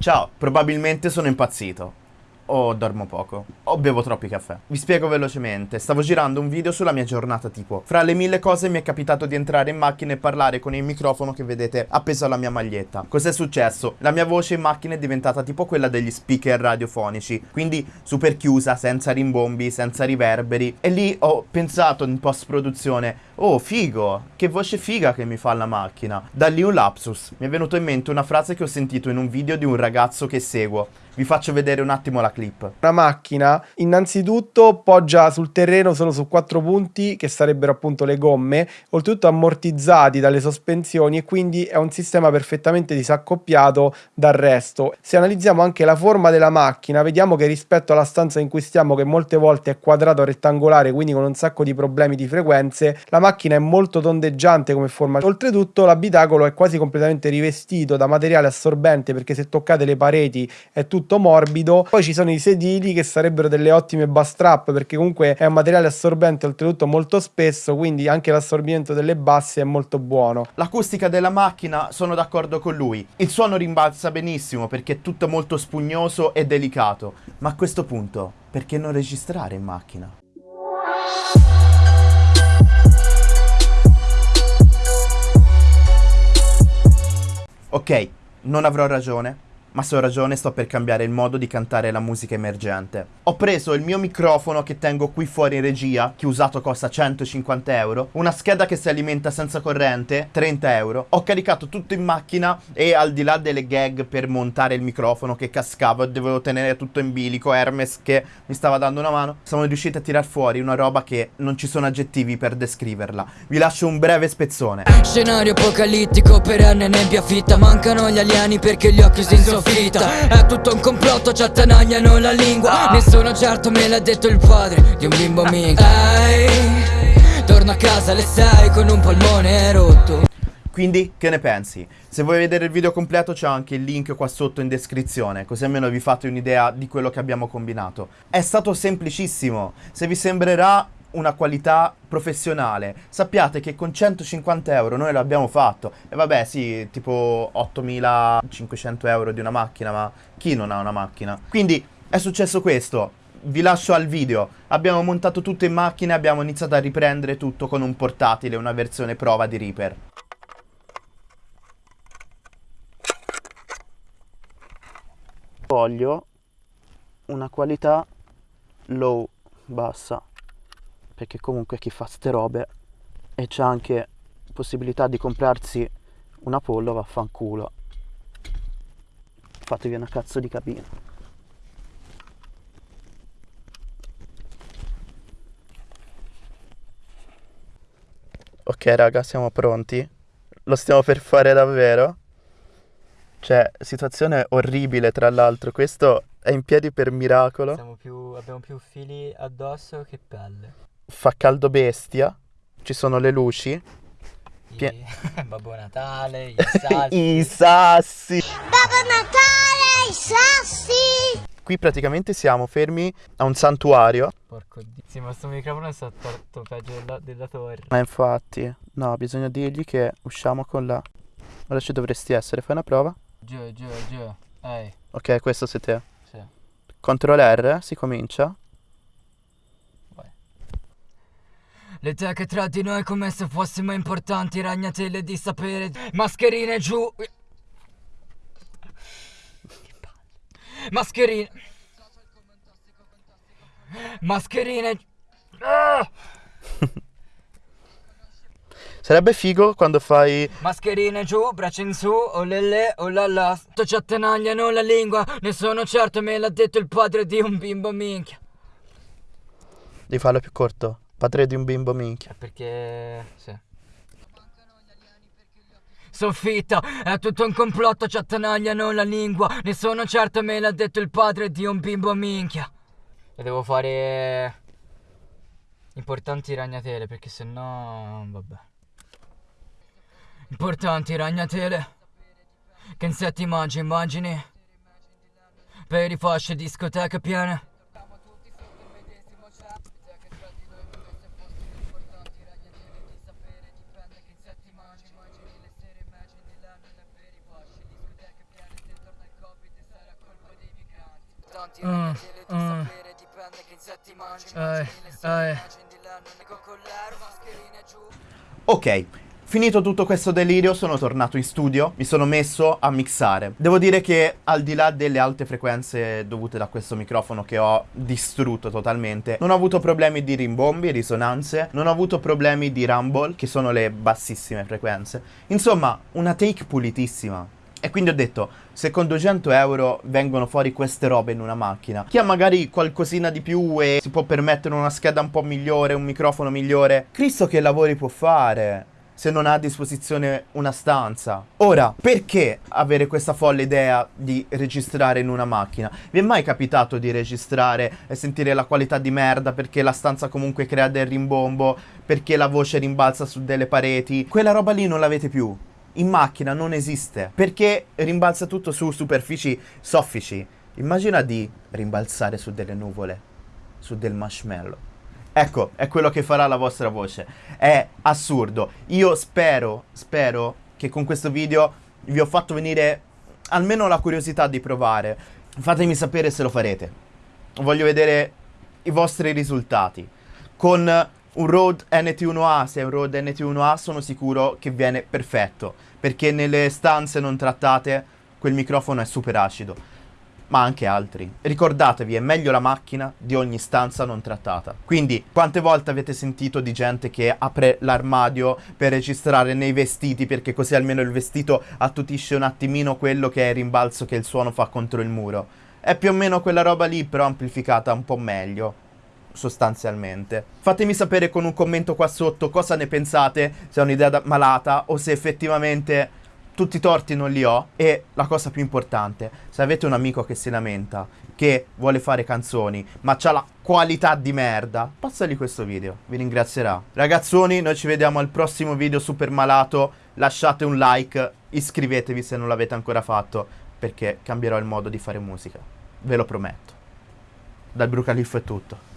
Ciao, probabilmente sono impazzito. O dormo poco. O bevo troppi caffè. Vi spiego velocemente. Stavo girando un video sulla mia giornata tipo. Fra le mille cose mi è capitato di entrare in macchina e parlare con il microfono che vedete appeso alla mia maglietta. Cos'è successo? La mia voce in macchina è diventata tipo quella degli speaker radiofonici. Quindi super chiusa, senza rimbombi, senza riverberi. E lì ho pensato in post produzione. Oh, figo! Che voce figa che mi fa la macchina. Da lì un lapsus. Mi è venuto in mente una frase che ho sentito in un video di un ragazzo che seguo. Vi faccio vedere un attimo la clip. Una macchina innanzitutto poggia sul terreno solo su quattro punti che sarebbero appunto le gomme, oltretutto ammortizzati dalle sospensioni e quindi è un sistema perfettamente disaccoppiato dal resto. Se analizziamo anche la forma della macchina, vediamo che rispetto alla stanza in cui stiamo, che molte volte è quadrato rettangolare, quindi con un sacco di problemi di frequenze, la macchina è molto tondeggiante come forma. Oltretutto l'abitacolo è quasi completamente rivestito da materiale assorbente perché se toccate le pareti è tutto morbido. Poi ci sono i sedili che sarebbero delle ottime bus trap perché comunque è un materiale assorbente oltretutto molto spesso, quindi anche l'assorbimento delle basse è molto buono. L'acustica della macchina sono d'accordo con lui. Il suono rimbalza benissimo perché è tutto molto spugnoso e delicato. Ma a questo punto, perché non registrare in macchina? Ok, non avrò ragione, ma se ho ragione sto per cambiare il modo di cantare la musica emergente. Ho preso il mio microfono che tengo qui fuori in regia, che usato costa 150 euro, una scheda che si alimenta senza corrente, 30 euro. Ho caricato tutto in macchina e al di là delle gag per montare il microfono che cascava e dovevo tenere tutto in bilico, Hermes che mi stava dando una mano, siamo riusciti a tirar fuori una roba che non ci sono aggettivi per descriverla. Vi lascio un breve spezzone. Scenario apocalittico, perenne nebbia fitta, mancano gli alieni perché gli occhi si insoffritta. È tutto un complotto, ci attanagliano la lingua. Sono certo me l'ha detto il padre di un bimbo minchia Ehi, torno a casa alle 6 con un polmone rotto quindi che ne pensi? Se vuoi vedere il video completo c'è anche il link qua sotto in descrizione, così almeno vi fate un'idea di quello che abbiamo combinato. È stato semplicissimo, se vi sembrerà una qualità professionale, sappiate che con 150 euro noi l'abbiamo fatto. E vabbè sì, tipo 8500 euro di una macchina, ma chi non ha una macchina? Quindi è successo questo. Vi lascio al video. Abbiamo montato tutto in macchina abbiamo iniziato a riprendere tutto con un portatile, una versione prova di Reaper. Voglio una qualità low, bassa, perché comunque chi fa ste robe e c'è anche possibilità di comprarsi una pollo vaffanculo. Fatevi una cazzo di cabina. Ok raga, siamo pronti? Lo stiamo per fare davvero? Cioè, situazione orribile tra l'altro, questo è in piedi per miracolo. Più, abbiamo più fili addosso che pelle. Fa caldo bestia, ci sono le luci. Pie- Babbo Natale, i sassi. I sassi. Babbo Natale, i sassi. Qui praticamente siamo fermi a un santuario. Porco dio. Sì, ma sto microfono è stato peggio della, della torre. Ma infatti, no, bisogna dirgli che usciamo con la... Ora ci dovresti essere, fai una prova. Giù, giù, giù. Ehi. Ok, questo sei te. Sì. Control R, si comincia. Le teche tra di noi come se fossimo importanti, ragnatele di sapere, mascherine giù. Mascherine. Mascherine. Ah! Sarebbe figo quando fai... Mascherine giù, braccia in su, oh lele, oh la la. Ci attanagliano la lingua, ne sono certo, me l'ha detto il padre di un bimbo minchia. Devi farlo più corto. Padre di un bimbo minchia. Perché... sì. Soffitta, è tutto un complotto, ci attanagliano la lingua. Ne sono certo, me l'ha detto il padre di un bimbo minchia. E devo fare importanti ragnatele perché sennò vabbè. Importanti ragnatele. Che insetti mangi, immagini? Per i fasce discoteche piene. Ok, finito tutto questo delirio sono tornato in studio, mi sono messo a mixare. Devo dire che al di là delle alte frequenze dovute da questo microfono che ho distrutto totalmente, non ho avuto problemi di rimbombi, risonanze, non ho avuto problemi di rumble, che sono le bassissime frequenze. Insomma, una take pulitissima. E quindi ho detto, se con 200 euro vengono fuori queste robe in una macchina, chi ha magari qualcosina di più e si può permettere una scheda un po' migliore, un microfono migliore, Cristo che lavori può fare? se non ha a disposizione una stanza. Ora, perché avere questa folle idea di registrare in una macchina? Vi è mai capitato di registrare e sentire la qualità di merda perché la stanza comunque crea del rimbombo, perché la voce rimbalza su delle pareti? Quella roba lì non l'avete più. In macchina non esiste, perché rimbalza tutto su superfici soffici. Immagina di rimbalzare su delle nuvole, su del marshmallow. Ecco, è quello che farà la vostra voce. È assurdo. Io spero, spero che con questo video vi ho fatto venire almeno la curiosità di provare. Fatemi sapere se lo farete. Voglio vedere i vostri risultati. Con un Rode NT1A, se è un Rode NT1A, sono sicuro che viene perfetto. Perché nelle stanze non trattate quel microfono è super acido ma anche altri. Ricordatevi, è meglio la macchina di ogni stanza non trattata. Quindi, quante volte avete sentito di gente che apre l'armadio per registrare nei vestiti perché così almeno il vestito attutisce un attimino quello che è il rimbalzo che il suono fa contro il muro? È più o meno quella roba lì, però amplificata un po' meglio sostanzialmente. Fatemi sapere con un commento qua sotto cosa ne pensate, se è un'idea malata o se effettivamente tutti i torti non li ho e la cosa più importante, se avete un amico che si lamenta, che vuole fare canzoni, ma ha la qualità di merda, passagli questo video, vi ringrazierà. Ragazzoni, noi ci vediamo al prossimo video super malato, lasciate un like, iscrivetevi se non l'avete ancora fatto, perché cambierò il modo di fare musica, ve lo prometto. Dal Brucaliffo è tutto.